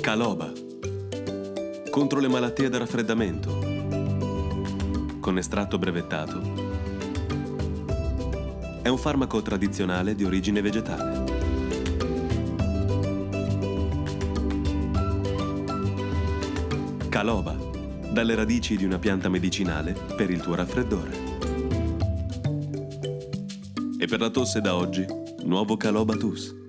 Caloba. Contro le malattie da raffreddamento. Con estratto brevettato. È un farmaco tradizionale di origine vegetale. Caloba. Dalle radici di una pianta medicinale per il tuo raffreddore. E per la tosse da oggi, nuovo Caloba Tus.